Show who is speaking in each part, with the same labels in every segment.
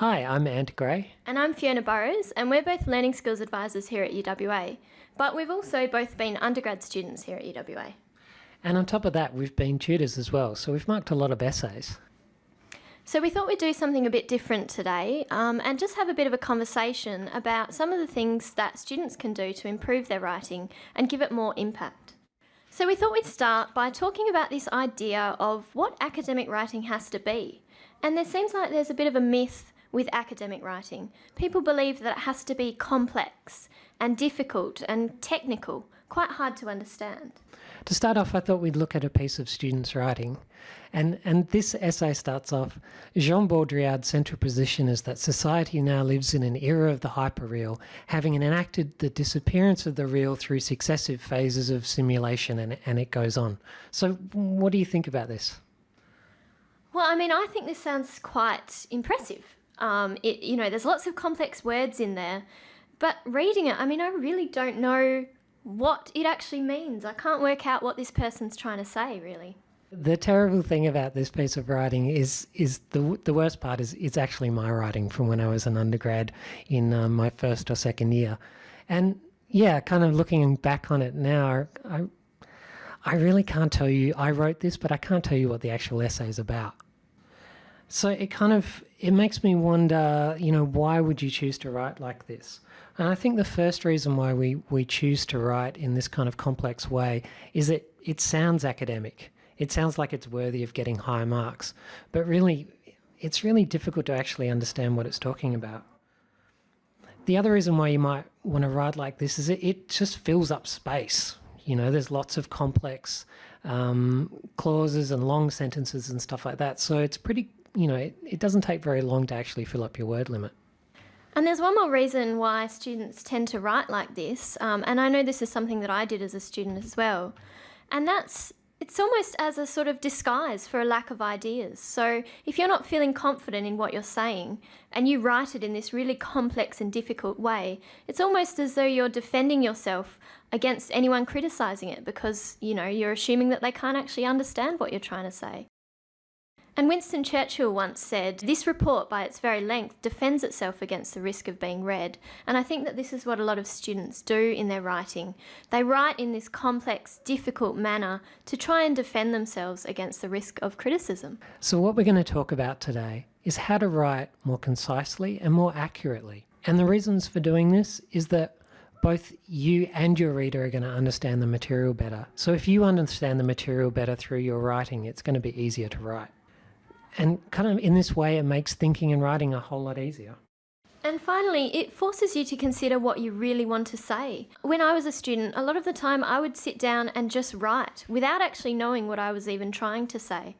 Speaker 1: Hi, I'm Ant Gray.
Speaker 2: And I'm Fiona Burrows, and we're both Learning Skills Advisors here at UWA. But we've also both been undergrad students here at UWA.
Speaker 1: And on top of that, we've been tutors as well, so we've marked a lot of essays.
Speaker 2: So we thought we'd do something a bit different today um, and just have a bit of a conversation about some of the things that students can do to improve their writing and give it more impact. So we thought we'd start by talking about this idea of what academic writing has to be. And there seems like there's a bit of a myth with academic writing. People believe that it has to be complex and difficult and technical, quite hard to understand.
Speaker 1: To start off, I thought we'd look at a piece of students' writing. And, and this essay starts off Jean Baudrillard's central position is that society now lives in an era of the hyperreal, having enacted the disappearance of the real through successive phases of simulation, and, and it goes on. So, what do you think about this?
Speaker 2: Well, I mean, I think this sounds quite impressive. Um, it, you know, there's lots of complex words in there, but reading it, I mean, I really don't know what it actually means. I can't work out what this person's trying to say, really.
Speaker 1: The terrible thing about this piece of writing is is the the worst part is it's actually my writing from when I was an undergrad in um, my first or second year, and yeah, kind of looking back on it now, I I really can't tell you. I wrote this, but I can't tell you what the actual essay is about. So it kind of it makes me wonder, you know, why would you choose to write like this? And I think the first reason why we we choose to write in this kind of complex way is that it sounds academic. It sounds like it's worthy of getting high marks, but really it's really difficult to actually understand what it's talking about. The other reason why you might want to write like this is it, it just fills up space. You know, there's lots of complex um, clauses and long sentences and stuff like that. So it's pretty you know, it, it doesn't take very long to actually fill up your word limit.
Speaker 2: And there's one more reason why students tend to write like this, um, and I know this is something that I did as a student as well, and that's it's almost as a sort of disguise for a lack of ideas. So if you're not feeling confident in what you're saying and you write it in this really complex and difficult way, it's almost as though you're defending yourself against anyone criticizing it because, you know, you're assuming that they can't actually understand what you're trying to say. And Winston Churchill once said, This report, by its very length, defends itself against the risk of being read. And I think that this is what a lot of students do in their writing. They write in this complex, difficult manner to try and defend themselves against the risk of criticism.
Speaker 1: So, what we're going to talk about today is how to write more concisely and more accurately. And the reasons for doing this is that both you and your reader are going to understand the material better. So if you understand the material better through your writing, it's going to be easier to write. And kind of in this way, it makes thinking and writing a whole lot easier.
Speaker 2: And finally, it forces you to consider what you really want to say. When I was a student, a lot of the time I would sit down and just write without actually knowing what I was even trying to say.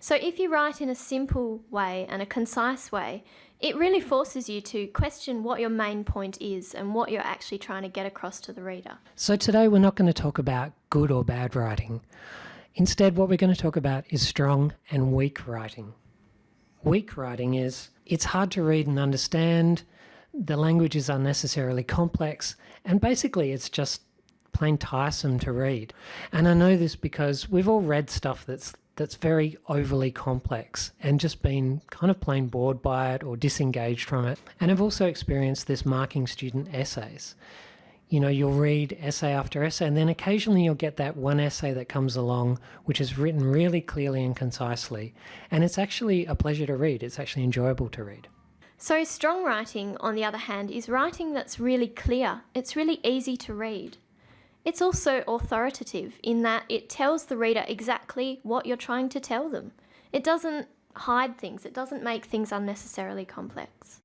Speaker 2: So if you write in a simple way and a concise way, it really forces you to question what your main point is and what you're actually trying to get across to the reader.
Speaker 1: So today we're not going to talk about good or bad writing. Instead, what we're going to talk about is strong and weak writing. Weak writing is it's hard to read and understand, the language is unnecessarily complex, and basically it's just plain tiresome to read. And I know this because we've all read stuff that's that's very overly complex and just been kind of plain bored by it or disengaged from it. And I've also experienced this marking student essays you know, you'll read essay after essay, and then occasionally you'll get that one essay that comes along, which is written really clearly and concisely. And it's actually a pleasure to read. It's actually enjoyable to read.
Speaker 2: So, strong writing, on the other hand, is writing that's really clear. It's really easy to read. It's also authoritative in that it tells the reader exactly what you're trying to tell them. It doesn't hide things, it doesn't make things unnecessarily complex.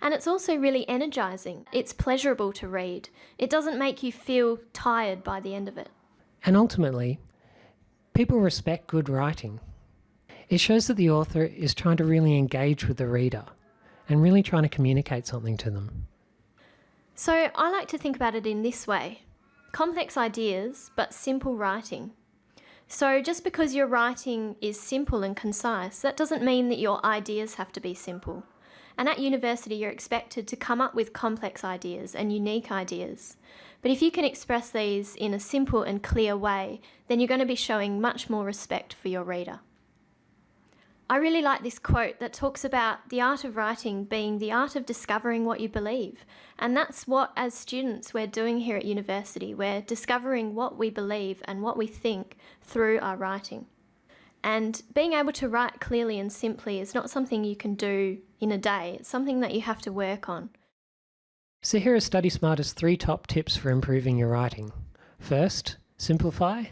Speaker 2: And it's also really energizing. It's pleasurable to read. It doesn't make you feel tired by the end of it.
Speaker 1: And ultimately, people respect good writing. It shows that the author is trying to really engage with the reader and really trying to communicate something to them.
Speaker 2: So I like to think about it in this way complex ideas, but simple writing. So just because your writing is simple and concise, that doesn't mean that your ideas have to be simple. And at university, you're expected to come up with complex ideas and unique ideas. But if you can express these in a simple and clear way, then you're going to be showing much more respect for your reader. I really like this quote that talks about the art of writing being the art of discovering what you believe. And that's what, as students, we're doing here at university. We're discovering what we believe and what we think through our writing. And being able to write clearly and simply is not something you can do in a day, it's something that you have to work on.
Speaker 1: So here are Study Smart's three top tips for improving your writing. First, simplify.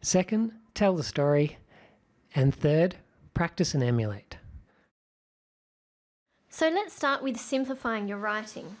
Speaker 1: Second, tell the story. And third, practice and emulate.
Speaker 2: So let's start with simplifying your writing.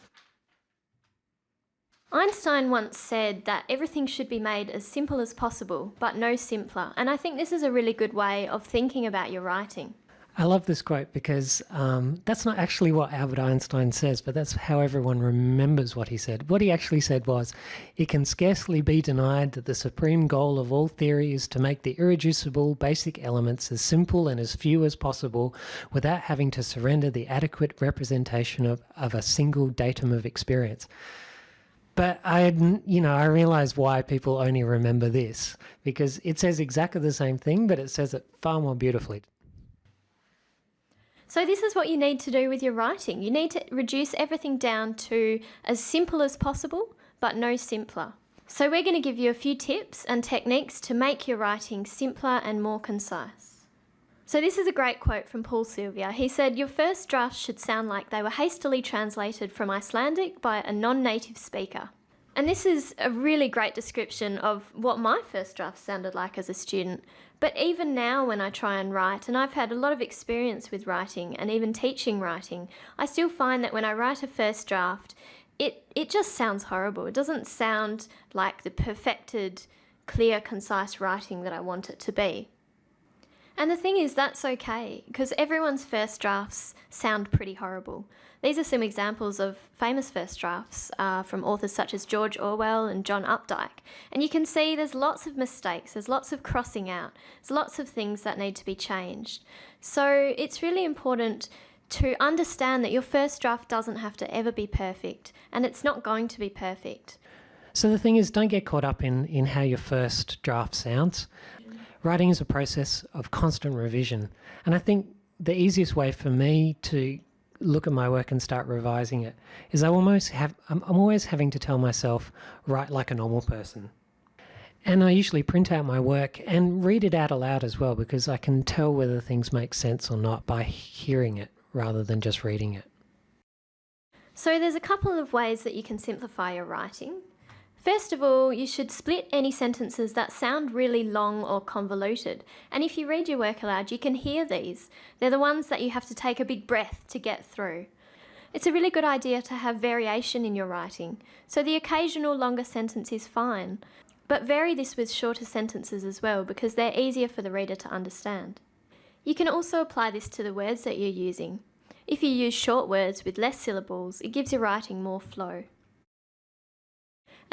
Speaker 2: Einstein once said that everything should be made as simple as possible, but no simpler. And I think this is a really good way of thinking about your writing.
Speaker 1: I love this quote because um, that's not actually what Albert Einstein says, but that's how everyone remembers what he said. What he actually said was, It can scarcely be denied that the supreme goal of all theory is to make the irreducible basic elements as simple and as few as possible without having to surrender the adequate representation of, of a single datum of experience. But I, you know, I realize why people only remember this because it says exactly the same thing, but it says it far more beautifully.
Speaker 2: So this is what you need to do with your writing. You need to reduce everything down to as simple as possible, but no simpler. So we're going to give you a few tips and techniques to make your writing simpler and more concise. So this is a great quote from Paul Silvia. He said, your first drafts should sound like they were hastily translated from Icelandic by a non-native speaker. And this is a really great description of what my first draft sounded like as a student. But even now when I try and write, and I've had a lot of experience with writing and even teaching writing, I still find that when I write a first draft, it, it just sounds horrible. It doesn't sound like the perfected, clear, concise writing that I want it to be. And the thing is, that's okay, because everyone's first drafts sound pretty horrible. These are some examples of famous first drafts uh, from authors such as George Orwell and John Updike. And you can see there's lots of mistakes, there's lots of crossing out, there's lots of things that need to be changed. So it's really important to understand that your first draft doesn't have to ever be perfect, and it's not going to be perfect.
Speaker 1: So the thing is, don't get caught up in, in how your first draft sounds. Writing is a process of constant revision. And I think the easiest way for me to look at my work and start revising it is I almost have I'm, I'm always having to tell myself write like a normal person. And I usually print out my work and read it out aloud as well because I can tell whether things make sense or not by hearing it rather than just reading it.
Speaker 2: So there's a couple of ways that you can simplify your writing. First of all, you should split any sentences that sound really long or convoluted. And if you read your work aloud, you can hear these. They're the ones that you have to take a big breath to get through. It's a really good idea to have variation in your writing. So the occasional longer sentence is fine, but vary this with shorter sentences as well because they're easier for the reader to understand. You can also apply this to the words that you're using. If you use short words with less syllables, it gives your writing more flow.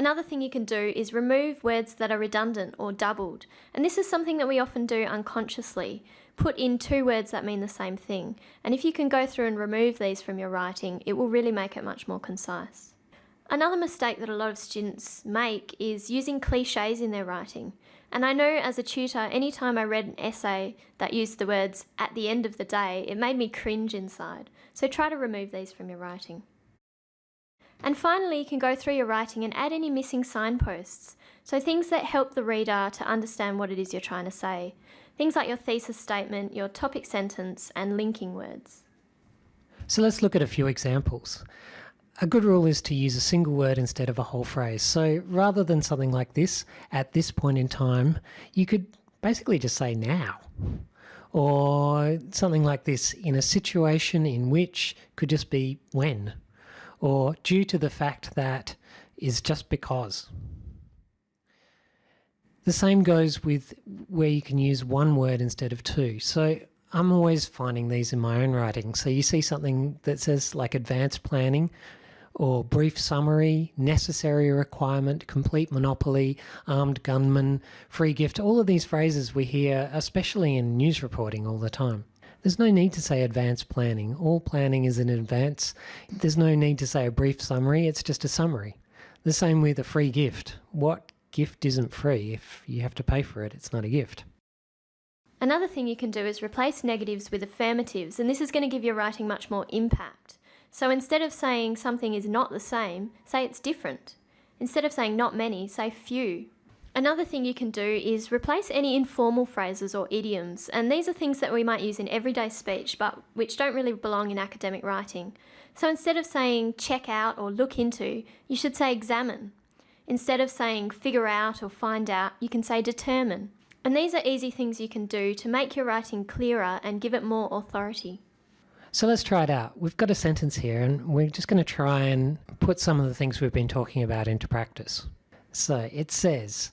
Speaker 2: Another thing you can do is remove words that are redundant or doubled. And this is something that we often do unconsciously. Put in two words that mean the same thing. And if you can go through and remove these from your writing, it will really make it much more concise. Another mistake that a lot of students make is using cliches in their writing. And I know as a tutor, anytime I read an essay that used the words at the end of the day, it made me cringe inside. So try to remove these from your writing. And finally, you can go through your writing and add any missing signposts. So things that help the reader to understand what it is you're trying to say. Things like your thesis statement, your topic sentence, and linking words.
Speaker 1: So let's look at a few examples. A good rule is to use a single word instead of a whole phrase. So rather than something like this, at this point in time, you could basically just say now. Or something like this, in a situation in which could just be when or due to the fact that is just because. The same goes with where you can use one word instead of two. So I'm always finding these in my own writing. So you see something that says like advanced planning or brief summary, necessary requirement, complete monopoly, armed gunman, free gift, all of these phrases we hear, especially in news reporting all the time. There's no need to say advanced planning. All planning is in advance. There's no need to say a brief summary. It's just a summary. The same with a free gift. What gift isn't free? If you have to pay for it, it's not a gift.
Speaker 2: Another thing you can do is replace negatives with affirmatives, and this is going to give your writing much more impact. So instead of saying something is not the same, say it's different. Instead of saying not many, say few. Another thing you can do is replace any informal phrases or idioms, and these are things that we might use in everyday speech but which don't really belong in academic writing. So instead of saying check out or look into, you should say examine. Instead of saying figure out or find out, you can say determine. And these are easy things you can do to make your writing clearer and give it more authority.
Speaker 1: So let's try it out. We've got a sentence here and we're just going to try and put some of the things we've been talking about into practice. So it says,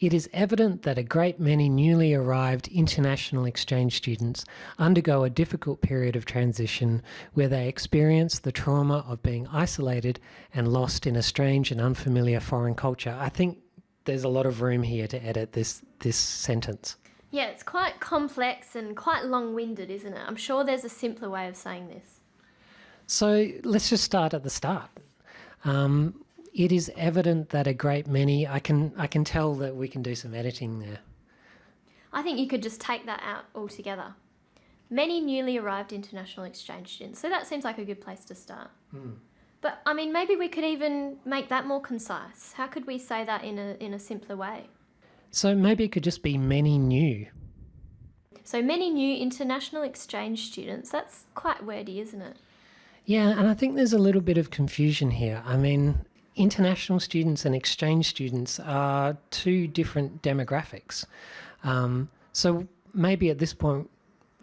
Speaker 1: it is evident that a great many newly arrived international exchange students undergo a difficult period of transition where they experience the trauma of being isolated and lost in a strange and unfamiliar foreign culture. I think there's a lot of room here to edit this, this sentence.
Speaker 2: Yeah, it's quite complex and quite long-winded, isn't it? I'm sure there's a simpler way of saying this.
Speaker 1: So let's just start at the start. Um, it is evident that a great many, I can, I can tell that we can do some editing there.
Speaker 2: I think you could just take that out altogether. Many newly arrived international exchange students. So that seems like a good place to start.
Speaker 1: Mm.
Speaker 2: But I mean, maybe we could even make that more concise. How could we say that in a, in a simpler way?
Speaker 1: So maybe it could just be many new.
Speaker 2: So many new international exchange students. That's quite wordy, isn't it?
Speaker 1: Yeah, and I think there's a little bit of confusion here. I mean, international students and exchange students are two different demographics. Um, so maybe at this point,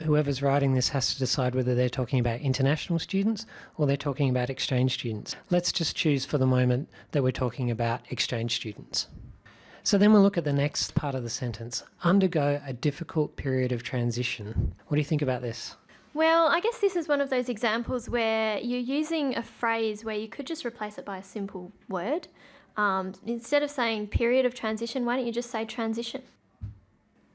Speaker 1: whoever's writing this has to decide whether they're talking about international students or they're talking about exchange students. Let's just choose for the moment that we're talking about exchange students. So then we'll look at the next part of the sentence, undergo a difficult period of transition. What do you think about this?
Speaker 2: Well, I guess this is one of those examples where you're using a phrase where you could just replace it by a simple word. Um, instead of saying period of transition, why don't you just say transition?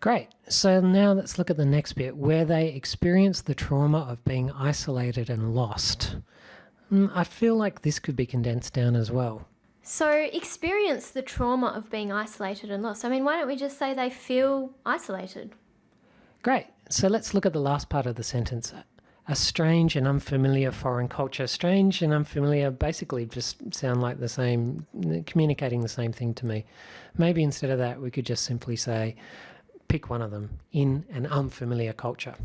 Speaker 1: Great. So now let's look at the next bit where they experience the trauma of being isolated and lost. Mm, I feel like this could be condensed down as well.
Speaker 2: So experience the trauma of being isolated and lost. I mean, why don't we just say they feel isolated?
Speaker 1: Great. So let's look at the last part of the sentence. A strange and unfamiliar foreign culture. Strange and unfamiliar basically just sound like the same, communicating the same thing to me. Maybe instead of that, we could just simply say, pick one of them, in an unfamiliar culture.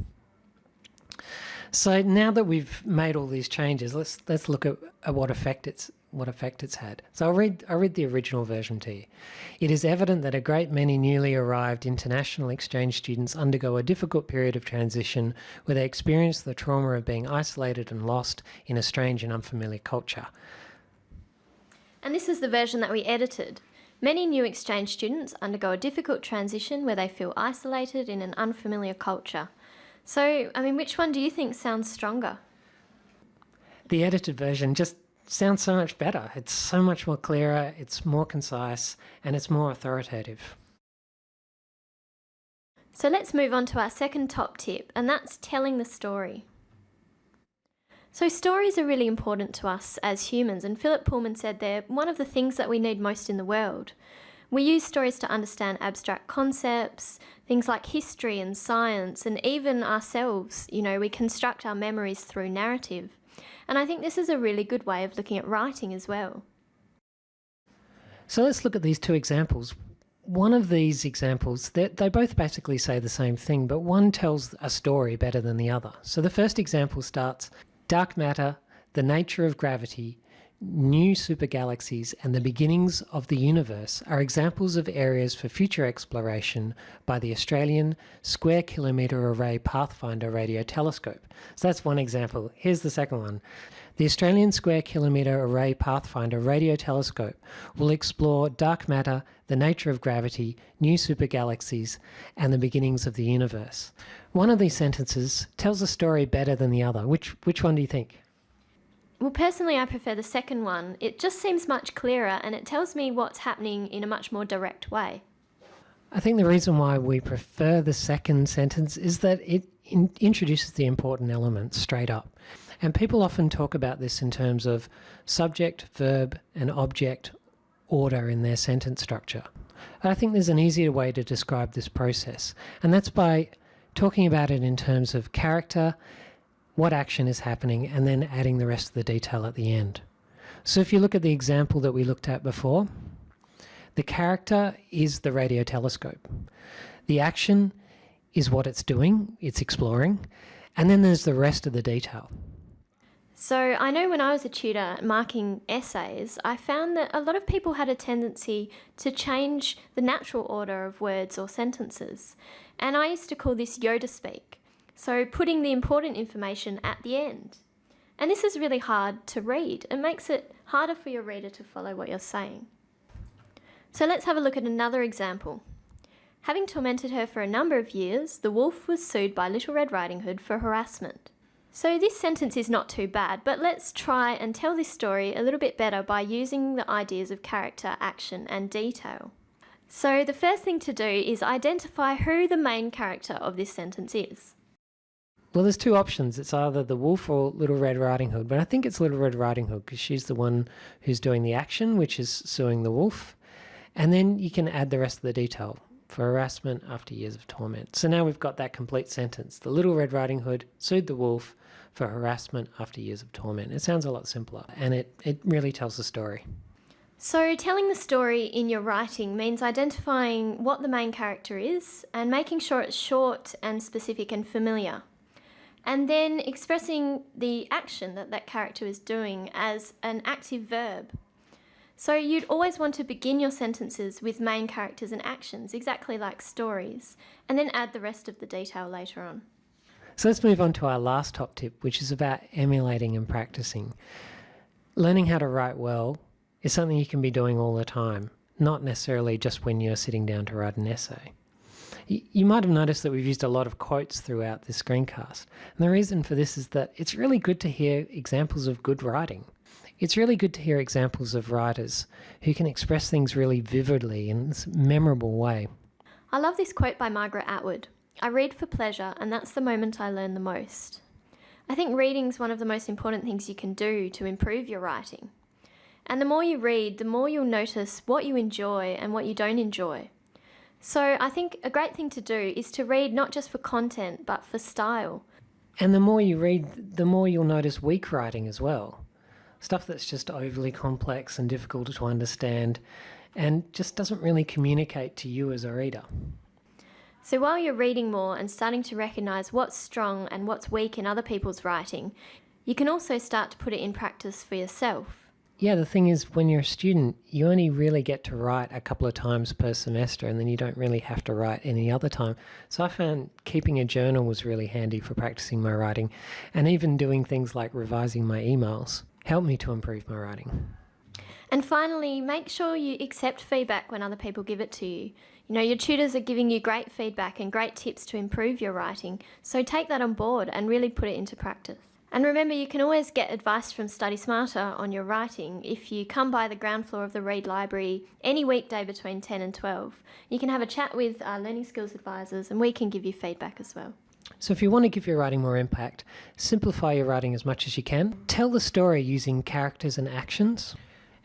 Speaker 1: So now that we've made all these changes, let's let's look at, at what effect it's what effect it's had. So I'll read, I'll read the original version to you. It is evident that a great many newly arrived international exchange students undergo a difficult period of transition where they experience the trauma of being isolated and lost in a strange and unfamiliar culture.
Speaker 2: And this is the version that we edited. Many new exchange students undergo a difficult transition where they feel isolated in an unfamiliar culture. So, I mean, which one do you think sounds stronger?
Speaker 1: The edited version just sounds so much better. It's so much more clearer, it's more concise, and it's more authoritative.
Speaker 2: So let's move on to our second top tip, and that's telling the story. So stories are really important to us as humans, and Philip Pullman said they're one of the things that we need most in the world. We use stories to understand abstract concepts, things like history and science, and even ourselves. You know, we construct our memories through narrative. And I think this is a really good way of looking at writing as well.
Speaker 1: So let's look at these two examples. One of these examples, they both basically say the same thing, but one tells a story better than the other. So the first example starts, dark matter, the nature of gravity, new supergalaxies and the beginnings of the universe are examples of areas for future exploration by the Australian Square Kilometre Array Pathfinder Radio Telescope. So that's one example. Here's the second one. The Australian Square Kilometre Array Pathfinder Radio Telescope will explore dark matter, the nature of gravity, new supergalaxies, and the beginnings of the universe. One of these sentences tells a story better than the other. Which, which one do you think?
Speaker 2: Well, personally, I prefer the second one. It just seems much clearer and it tells me what's happening in a much more direct way.
Speaker 1: I think the reason why we prefer the second sentence is that it in introduces the important elements straight up. And people often talk about this in terms of subject, verb, and object order in their sentence structure. I think there's an easier way to describe this process, and that's by talking about it in terms of character, what action is happening, and then adding the rest of the detail at the end. So if you look at the example that we looked at before, the character is the radio telescope. The action is what it's doing, it's exploring, and then there's the rest of the detail.
Speaker 2: So, I know when I was a tutor marking essays, I found that a lot of people had a tendency to change the natural order of words or sentences. And I used to call this Yoda speak. So, putting the important information at the end. And this is really hard to read. It makes it harder for your reader to follow what you're saying. So, let's have a look at another example. Having tormented her for a number of years, the wolf was sued by Little Red Riding Hood for harassment. So this sentence is not too bad, but let's try and tell this story a little bit better by using the ideas of character, action and detail. So the first thing to do is identify who the main character of this sentence is.
Speaker 1: Well, there's two options. It's either the wolf or Little Red Riding Hood, but I think it's Little Red Riding Hood because she's the one who's doing the action, which is suing the wolf. And then you can add the rest of the detail for harassment after years of torment. So now we've got that complete sentence. The Little Red Riding Hood sued the wolf for harassment after years of torment. It sounds a lot simpler and it, it really tells the story.
Speaker 2: So, telling the story in your writing means identifying what the main character is and making sure it's short and specific and familiar. And then expressing the action that that character is doing as an active verb. So, you'd always want to begin your sentences with main characters and actions, exactly like stories, and then add the rest of the detail later on.
Speaker 1: So let's move on to our last top tip, which is about emulating and practicing. Learning how to write well is something you can be doing all the time, not necessarily just when you're sitting down to write an essay. You might have noticed that we've used a lot of quotes throughout this screencast. And the reason for this is that it's really good to hear examples of good writing. It's really good to hear examples of writers who can express things really vividly in this memorable way.
Speaker 2: I love this quote by Margaret Atwood. I read for pleasure, and that's the moment I learn the most. I think reading is one of the most important things you can do to improve your writing. And the more you read, the more you'll notice what you enjoy and what you don't enjoy. So I think a great thing to do is to read not just for content, but for style.
Speaker 1: And the more you read, the more you'll notice weak writing as well. Stuff that's just overly complex and difficult to understand and just doesn't really communicate to you as a reader.
Speaker 2: So while you're reading more and starting to recognise what's strong and what's weak in other people's writing, you can also start to put it in practice for yourself.
Speaker 1: Yeah, the thing is, when you're a student, you only really get to write a couple of times per semester, and then you don't really have to write any other time. So I found keeping a journal was really handy for practicing my writing, and even doing things like revising my emails helped me to improve my writing.
Speaker 2: And finally, make sure you accept feedback when other people give it to you. You know, your tutors are giving you great feedback and great tips to improve your writing, so take that on board and really put it into practice. And remember, you can always get advice from Study Smarter on your writing if you come by the ground floor of the Reid Library any weekday between 10 and 12. You can have a chat with our learning skills advisors and we can give you feedback as well.
Speaker 1: So, if you want to give your writing more impact, simplify your writing as much as you can. Tell the story using characters and actions.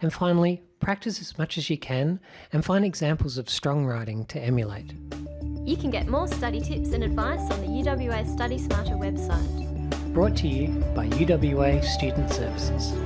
Speaker 1: And finally, practice as much as you can and find examples of strong writing to emulate.
Speaker 2: You can get more study tips and advice on the UWA Study Smarter website.
Speaker 1: Brought to you by UWA Student Services.